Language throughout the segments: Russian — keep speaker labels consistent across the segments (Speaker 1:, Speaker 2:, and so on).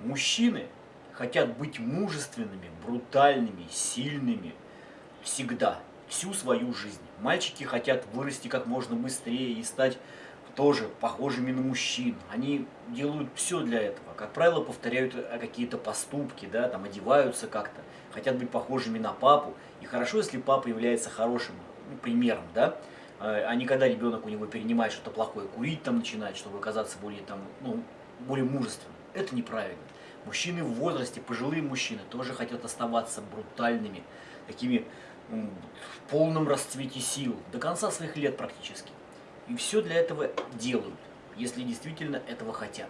Speaker 1: Мужчины хотят быть мужественными, брутальными, сильными всегда, всю свою жизнь. Мальчики хотят вырасти как можно быстрее и стать тоже похожими на мужчин. Они делают все для этого. Как правило, повторяют э, какие-то поступки, да, там одеваются как-то, хотят быть похожими на папу. И хорошо, если папа является хорошим ну, примером, да, э, а не когда ребенок у него перенимает что-то плохое, курить там начинает, чтобы оказаться более, там, ну, более мужественным. Это неправильно. Мужчины в возрасте, пожилые мужчины, тоже хотят оставаться брутальными, такими в полном расцвете сил, до конца своих лет практически. И все для этого делают, если действительно этого хотят.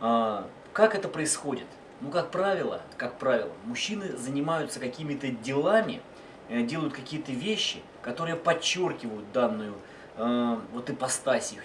Speaker 1: А, как это происходит? Ну, как правило, как правило, мужчины занимаются какими-то делами, э, делают какие-то вещи, которые подчеркивают данную э, вот ипостась их.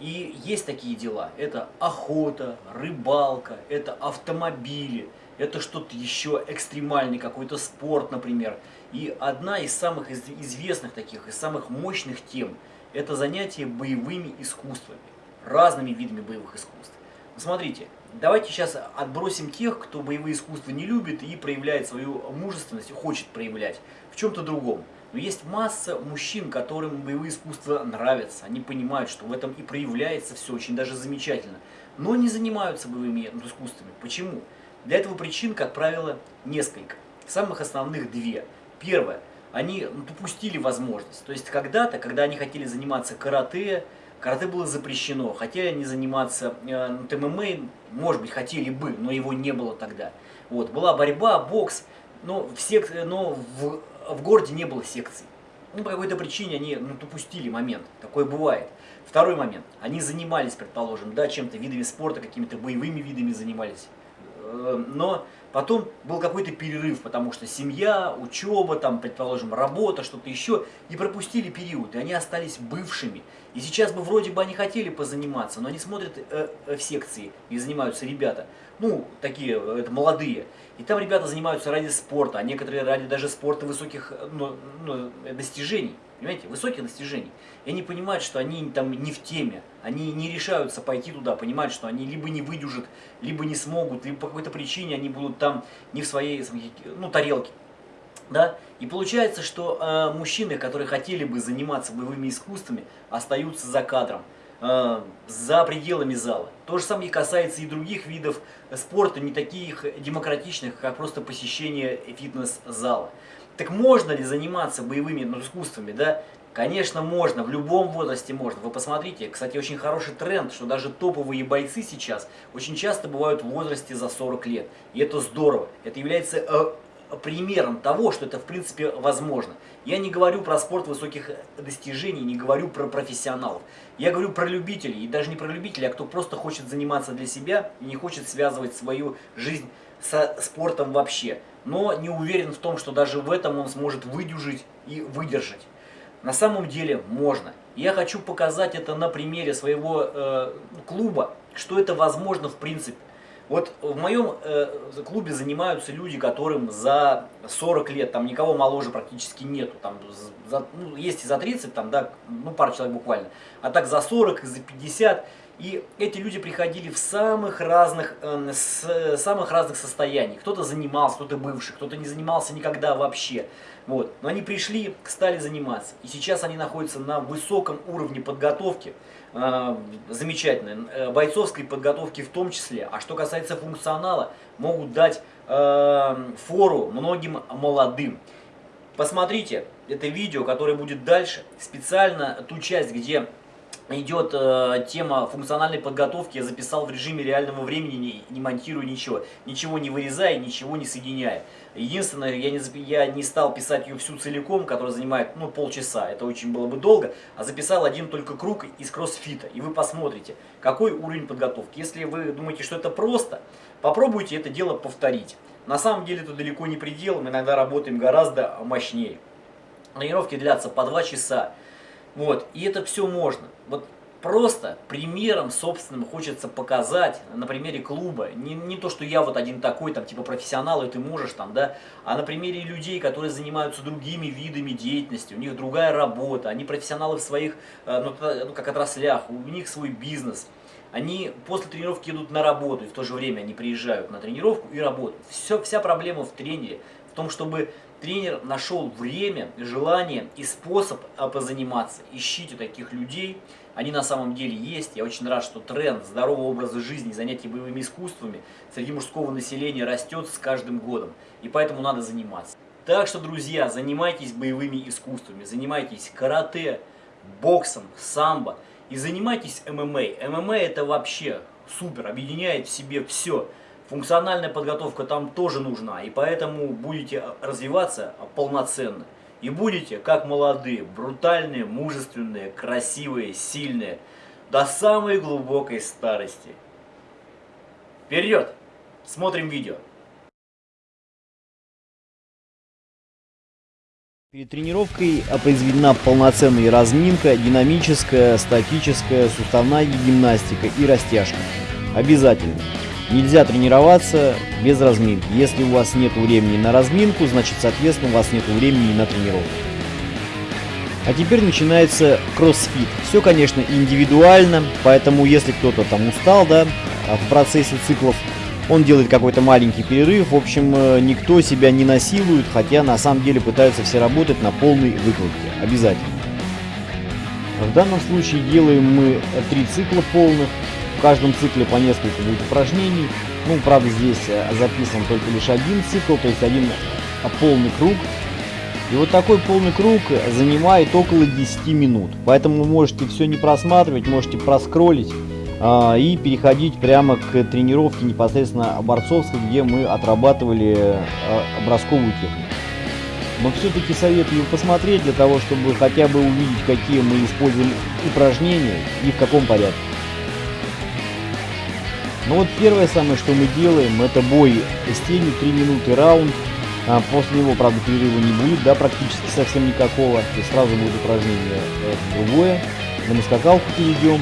Speaker 1: И есть такие дела. Это охота, рыбалка, это автомобили, это что-то еще экстремальный какой-то спорт, например. И одна из самых известных таких, из самых мощных тем – это занятие боевыми искусствами, разными видами боевых искусств. Смотрите, давайте сейчас отбросим тех, кто боевые искусства не любит и проявляет свою мужественность, хочет проявлять в чем-то другом. Но есть масса мужчин, которым боевые искусства нравятся, они понимают, что в этом и проявляется все очень даже замечательно, но не занимаются боевыми искусствами. Почему? Для этого причин, как правило, несколько. Самых основных две. Первое они допустили возможность. То есть когда-то, когда они хотели заниматься карате, карате было запрещено. Хотели они заниматься э, ММА, может быть, хотели бы, но его не было тогда. Вот, была борьба, бокс, но в, сек... но в, в городе не было секций. Ну, по какой-то причине они ну, допустили момент, такое бывает. Второй момент, они занимались, предположим, да, чем-то, видами спорта, какими-то боевыми видами занимались. Э, но Потом был какой-то перерыв, потому что семья, учеба, там, предположим, работа, что-то еще, и пропустили период, и они остались бывшими. И сейчас бы вроде бы они хотели позаниматься, но они смотрят э, э, в секции, и занимаются ребята, ну, такие, э, это молодые. И там ребята занимаются ради спорта, а некоторые ради даже спорта высоких ну, ну, достижений. Понимаете, высоких достижений. И они понимают, что они там не в теме, они не решаются пойти туда, понимают, что они либо не выдержат, либо не смогут, либо по какой-то причине они будут там не в своей ну, тарелке. Да? И получается, что э, мужчины, которые хотели бы заниматься боевыми искусствами, остаются за кадром, э, за пределами зала. То же самое касается и других видов спорта, не таких демократичных, как просто посещение фитнес-зала. Так можно ли заниматься боевыми ну, искусствами, да? Конечно, можно, в любом возрасте можно. Вы посмотрите, кстати, очень хороший тренд, что даже топовые бойцы сейчас очень часто бывают в возрасте за 40 лет. И это здорово. Это является э, примером того, что это в принципе возможно. Я не говорю про спорт высоких достижений, не говорю про профессионалов. Я говорю про любителей, и даже не про любителей, а кто просто хочет заниматься для себя и не хочет связывать свою жизнь со спортом вообще но не уверен в том, что даже в этом он сможет выдержать и выдержать. На самом деле можно. Я хочу показать это на примере своего э, клуба, что это возможно в принципе. Вот в моем э, клубе занимаются люди, которым за 40 лет, там никого моложе практически нету, там за, ну, есть и за 30, там, да, ну пара человек буквально, а так за 40, за 50, и эти люди приходили в самых разных, э, с, самых разных состояниях. Кто-то занимался, кто-то бывший, кто-то не занимался никогда вообще. Вот. Но они пришли, стали заниматься. И сейчас они находятся на высоком уровне подготовки, э, замечательной, э, бойцовской подготовки в том числе. А что касается функционала, могут дать э, фору многим молодым. Посмотрите это видео, которое будет дальше. Специально ту часть, где идет э, тема функциональной подготовки, я записал в режиме реального времени, не, не монтирую ничего, ничего не вырезая, ничего не соединяя. Единственное, я не, я не стал писать ее всю целиком, которая занимает ну, полчаса, это очень было бы долго, а записал один только круг из кроссфита, и вы посмотрите, какой уровень подготовки. Если вы думаете, что это просто, попробуйте это дело повторить. На самом деле это далеко не предел, мы иногда работаем гораздо мощнее. Тренировки длятся по 2 часа. Вот, и это все можно. Вот просто примером собственным хочется показать на примере клуба. Не, не то, что я вот один такой, там, типа профессионал, и ты можешь там, да, а на примере людей, которые занимаются другими видами деятельности, у них другая работа, они профессионалы в своих, э, ну, ну как отраслях, у них свой бизнес. Они после тренировки идут на работу, и в то же время они приезжают на тренировку и работают. Все, вся проблема в тренере, в том, чтобы тренер нашел время, желание и способ позаниматься. Ищите таких людей, они на самом деле есть. Я очень рад, что тренд здорового образа жизни, занятий боевыми искусствами среди мужского населения растет с каждым годом. И поэтому надо заниматься. Так что, друзья, занимайтесь боевыми искусствами, занимайтесь карате, боксом, самбо и занимайтесь ММА. ММА это вообще супер, объединяет в себе все. Функциональная подготовка там тоже нужна, и поэтому будете развиваться полноценно. И будете как молодые, брутальные, мужественные, красивые, сильные, до самой глубокой старости. Вперед! Смотрим видео.
Speaker 2: Перед тренировкой произведена полноценная разминка, динамическая, статическая, суставная гимнастика и растяжка. Обязательно. Нельзя тренироваться без разминки. Если у вас нет времени на разминку, значит, соответственно, у вас нет времени на тренировку. А теперь начинается кроссфит. Все, конечно, индивидуально, поэтому если кто-то там устал, да, в процессе циклов, он делает какой-то маленький перерыв. В общем, э, никто себя не насилует, хотя на самом деле пытаются все работать на полной выкладке. Обязательно. В данном случае делаем мы три цикла полных. В каждом цикле по несколько будет упражнений. Ну, правда, здесь э, записан только лишь один цикл, то есть один э, полный круг. И вот такой полный круг занимает около 10 минут. Поэтому можете все не просматривать, можете проскролить а, и переходить прямо к тренировке непосредственно борцовской, где мы отрабатывали а, образковую технику. Но все-таки советую посмотреть для того, чтобы хотя бы увидеть, какие мы используем упражнения и в каком порядке. Ну вот первое самое, что мы делаем, это бой с тенью, 3 минуты раунд. А после него, правда, перерыва не будет, да, практически совсем никакого. И сразу будет упражнение э, другое. На скакалку перейдем.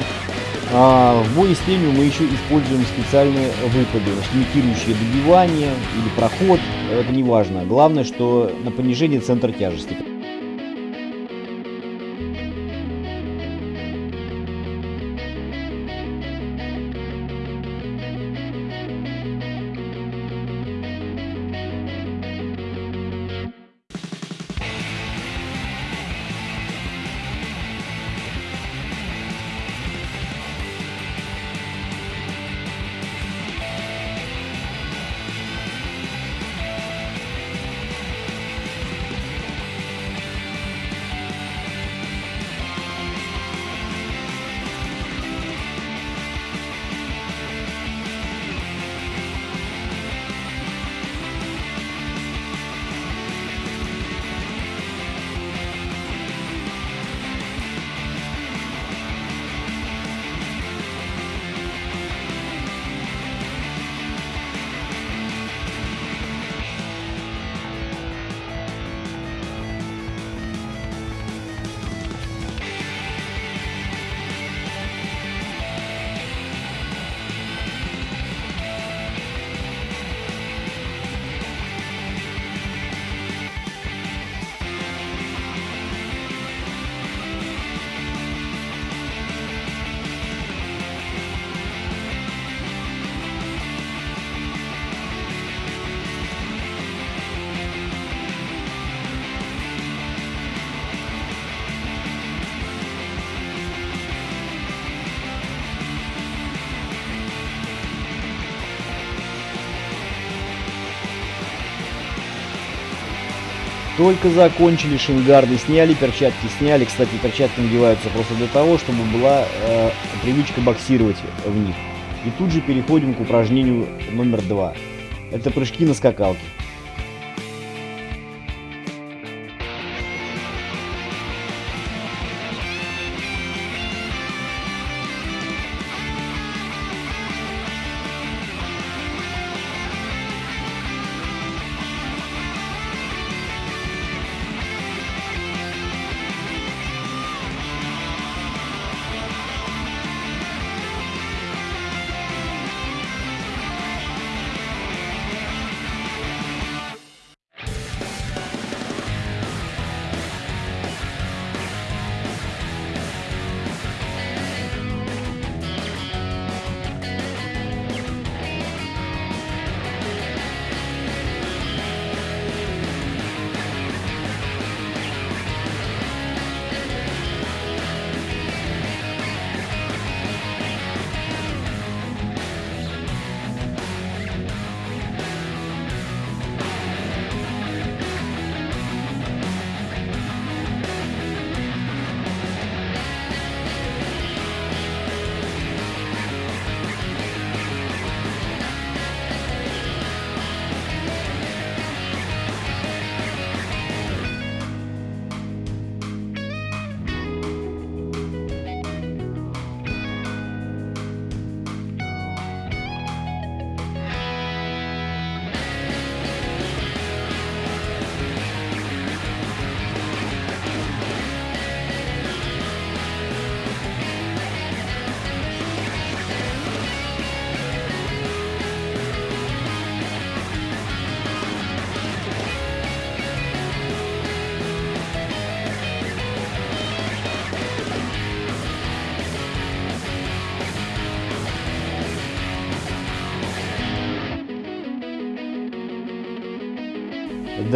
Speaker 2: А в бое с тенью мы еще используем специальные выпады, имитирующие добивание или проход, это не важно. Главное, что на понижение центра тяжести. Только закончили шингарды, сняли перчатки, сняли. Кстати, перчатки надеваются просто для того, чтобы была э, привычка боксировать в них. И тут же переходим к упражнению номер два. Это прыжки на скакалке.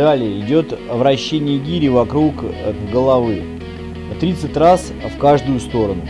Speaker 2: Далее идет вращение гири вокруг э, головы. 30 раз в каждую сторону.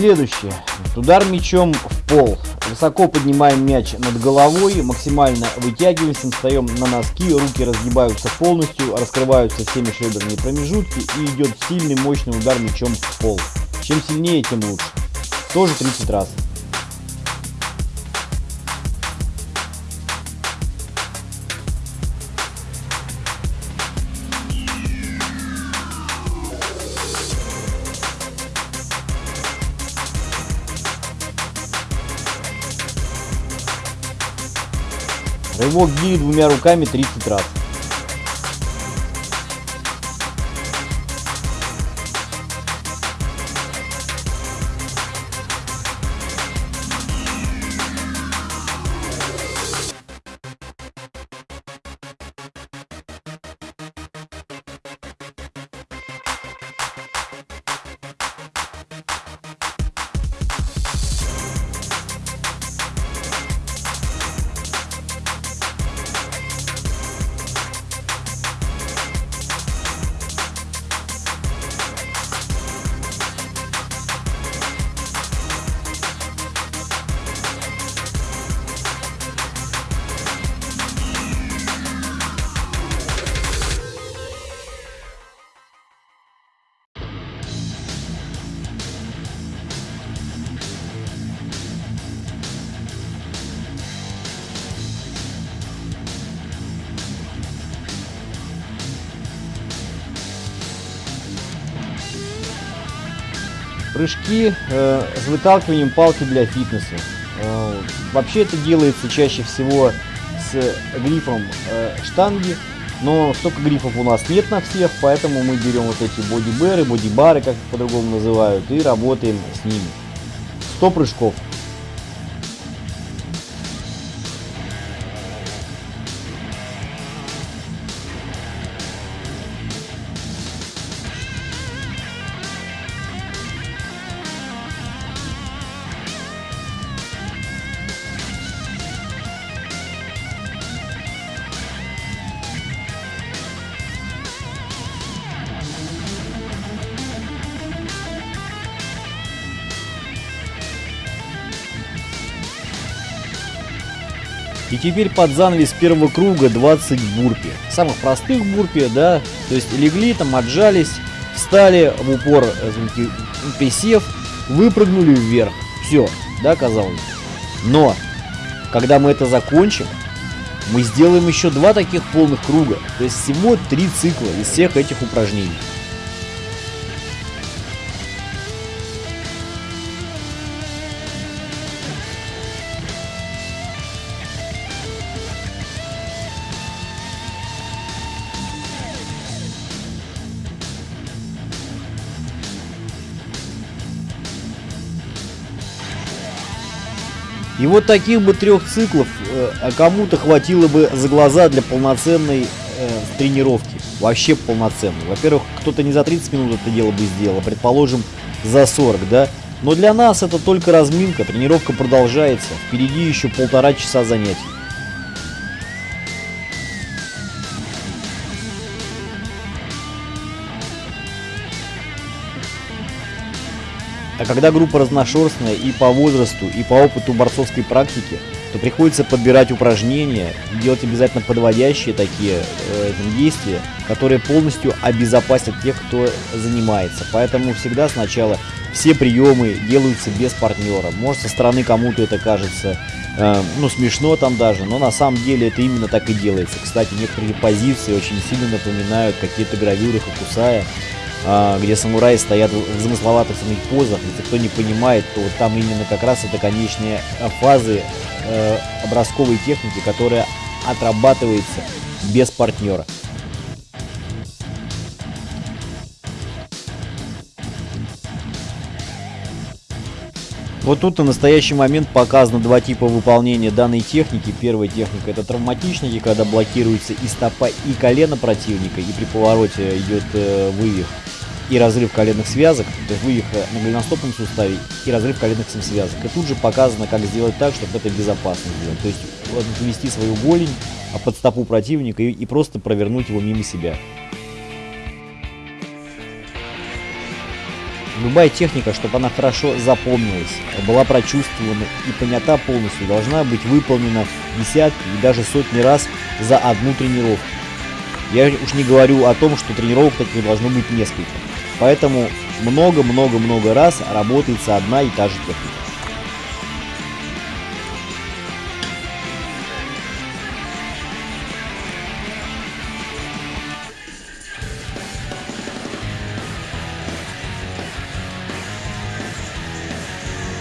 Speaker 2: Следующее. Удар мячом в пол. Высоко поднимаем мяч над головой, максимально вытягиваемся, встаем на носки, руки разгибаются полностью, раскрываются все межреберные промежутки и идет сильный мощный удар мячом в пол. Чем сильнее, тем лучше. Тоже 30 раз. Рывок гири двумя руками 30 раз. Прыжки э, с выталкиванием палки для фитнеса. Э, вообще это делается чаще всего с грифом э, штанги, но столько грифов у нас нет на всех, поэтому мы берем вот эти бодиберы, бодибары, как их по-другому называют, и работаем с ними. 100 прыжков. И теперь под занавес первого круга 20 бурпи. Самых простых бурпи, да, то есть легли там, отжались, встали в упор, извините, присев, выпрыгнули вверх. Все, да, казалось. Но, когда мы это закончим, мы сделаем еще два таких полных круга. То есть всего три цикла из всех этих упражнений. И вот таких бы трех циклов э, а кому-то хватило бы за глаза для полноценной э, тренировки. Вообще полноценной. Во-первых, кто-то не за 30 минут это дело бы сделал, а предположим за 40, да? Но для нас это только разминка, тренировка продолжается. Впереди еще полтора часа занятий. А когда группа разношерстная и по возрасту, и по опыту борцовской практики, то приходится подбирать упражнения, делать обязательно подводящие такие э, действия, которые полностью обезопасят тех, кто занимается. Поэтому всегда сначала все приемы делаются без партнера. Может со стороны кому-то это кажется э, ну смешно там даже, но на самом деле это именно так и делается. Кстати, некоторые позиции очень сильно напоминают какие-то гравюры Хокусая, э, где самураи стоят в замысловатых самих позах. Если кто не понимает, то там именно как раз это конечные фазы э, образковой техники, которая отрабатывается без партнера. Вот тут на настоящий момент показано два типа выполнения данной техники. Первая техника это травматичники, когда блокируется и стопа, и колено противника, и при повороте идет э, вывих и разрыв коленных связок, то есть вывих на голеностопном суставе и разрыв коленных связок. И тут же показано, как сделать так, чтобы это безопасно сделать. То есть ввести свою голень под стопу противника и, и просто провернуть его мимо себя. Любая техника, чтобы она хорошо запомнилась, была прочувствована и понята полностью, должна быть выполнена десятки и даже сотни раз за одну тренировку. Я уж не говорю о том, что тренировок таких должно быть несколько. Поэтому много-много-много раз работается одна и та же техника.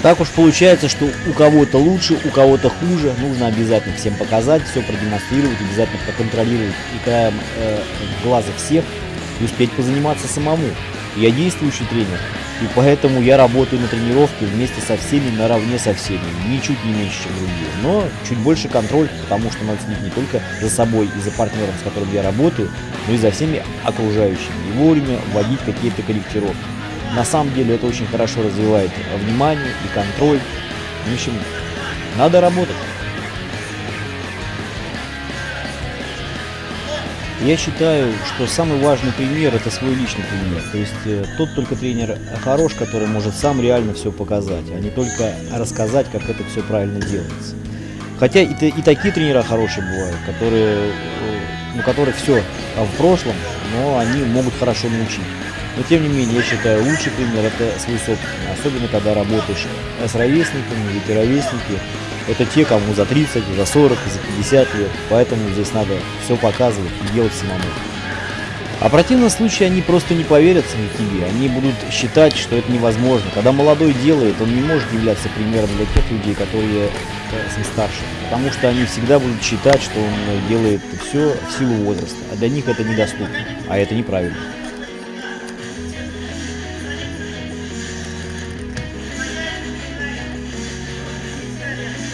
Speaker 2: Так уж получается, что у кого-то лучше, у кого-то хуже. Нужно обязательно всем показать, все продемонстрировать, обязательно проконтролировать и краем э, глаза всех и успеть позаниматься самому. Я действующий тренер, и поэтому я работаю на тренировке вместе со всеми, наравне со всеми, ничуть не меньше, чем другие. Но чуть больше контроль, потому что надо следить не только за собой и за партнером, с которым я работаю, но и за всеми окружающими, и вовремя вводить какие-то корректировки. На самом деле это очень хорошо развивает внимание и контроль. В общем, надо работать. Я считаю, что самый важный пример это свой личный пример. То есть э, тот только тренер хорош, который может сам реально все показать, а не только рассказать, как это все правильно делается. Хотя и, и такие тренера хорошие бывают, которые, э, ну, которые все в прошлом, но они могут хорошо научить. Но тем не менее, я считаю, лучший пример это свой собственный. Особенно, когда работаешь с ровесниками, ведь ровесники это те, кому за 30, за 40, за 50 лет. Поэтому здесь надо все показывать и делать самому. А в противном случае они просто не поверят в тебе, они будут считать, что это невозможно. Когда молодой делает, он не может являться примером для тех людей, которые э, старше. Потому что они всегда будут считать, что он делает все в силу возраста. А для них это недоступно. А это неправильно.
Speaker 3: Yeah.